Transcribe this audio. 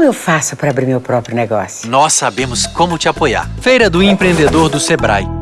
Como eu faço para abrir meu próprio negócio? Nós sabemos como te apoiar. Feira do Empreendedor do Sebrae.